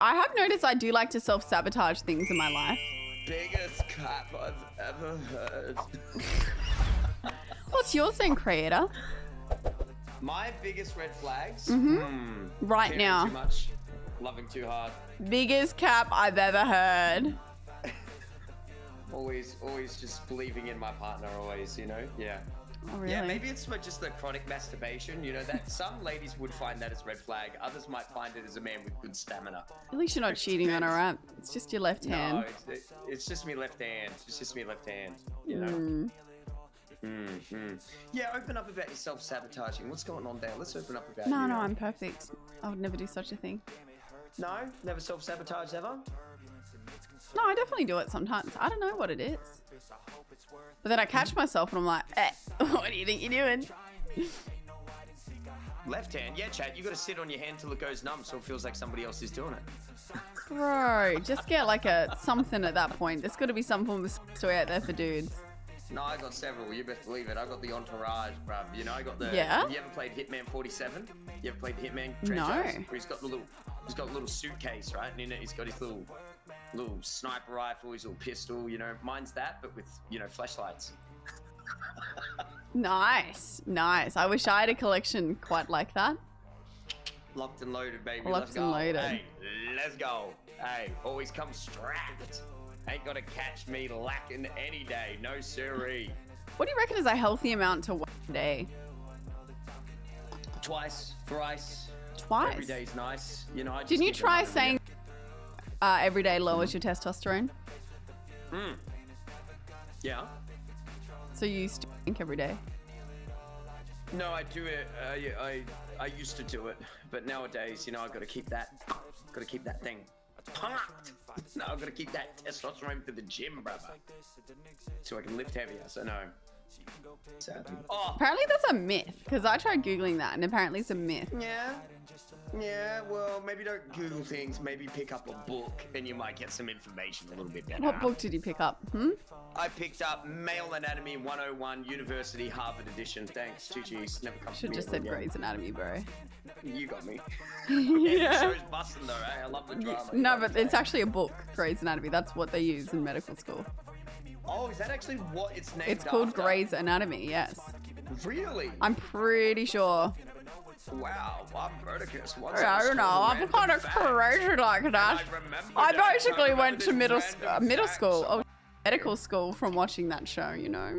I have noticed I do like to self-sabotage things in my life. Biggest cap I've ever heard. What's yours then, creator? My biggest red flags? Mhm. Hmm. Right now. Too much. Loving too hard. Biggest cap I've ever heard. Always, always just believing in my partner. Always, you know. Yeah. Oh, really? Yeah, maybe it's for just the chronic masturbation. You know that some ladies would find that as red flag. Others might find it as a man with good stamina. At least you're not cheating on her, right? It's just your left No, hand. it's, it, it's just me left hand. It's just me left hand. You know. Mm. Mm, mm. Yeah, open up about your self-sabotaging. What's going on there? Let's open up about No, you. no, I'm perfect. I would never do such a thing. No, never self-sabotage ever. No, I definitely do it sometimes. I don't know what it is. But then I catch myself and I'm like, eh, what do you think you're doing? Left hand, yeah, Chad. You got to sit on your hand till it goes numb, so it feels like somebody else is doing it. Bro, just get like a something at that point. There's got to be some form of story out there for dudes. No, I got several. You best believe it. I got the entourage, bruv. You know, I got the. Yeah? You ever played Hitman 47? You ever played Hitman? No. Where he's got the little, he's got a little suitcase, right? And in it, he's got his little, little sniper rifle, his little pistol. You know, mine's that, but with you know flashlights. Nice, nice. I wish I had a collection quite like that. Locked and loaded, baby. Locked let's and go. loaded. Hey, let's go. Hey, always come strapped. Ain't gonna catch me lacking any day. No siree. What do you reckon is a healthy amount to one day? Twice, thrice. Twice. Every day's nice. You know. I just Didn't you try saying uh, every day lowers your testosterone? Mm. Yeah. So you used to drink every day. No, I do it. Uh, I I used to do it, but nowadays, you know, I got to keep that, got to keep that thing pumped. No, I got to keep that testosterone for the gym, brother, so I can lift heavier. So no. Sadly. Oh, Apparently that's a myth because I tried googling that and apparently it's a myth. yeah. Yeah, well, maybe don't Google things. Maybe pick up a book, and you might get some information a little bit better. What book did you pick up? Hmm? I picked up Male Anatomy 101 University Harvard Edition. Thanks, GG's. Never come Should to me just said again. Grey's Anatomy, bro. You got me. yeah. Show's busting though, eh? I love the drama. No, but it's actually a book, Grey's Anatomy. That's what they use in medical school. Oh, is that actually what it's named It's called after? Grey's Anatomy, yes. Really? I'm pretty sure. Wow, I'm Verticus. I don't know. I'm kind of crazy like that. I I basically went to middle random uh, middle school. Oh, medical school from watching that show, you know.